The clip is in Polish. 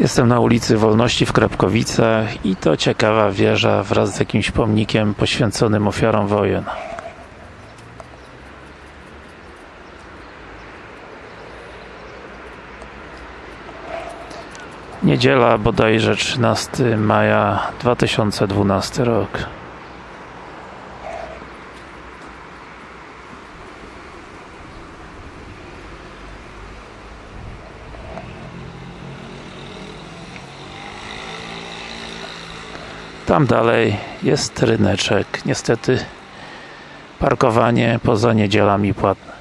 Jestem na ulicy Wolności w Krapkowicach i to ciekawa wieża wraz z jakimś pomnikiem poświęconym ofiarom wojen. Niedziela bodajże 13 maja 2012 rok. Tam dalej jest ryneczek. Niestety parkowanie poza niedzielami płatne.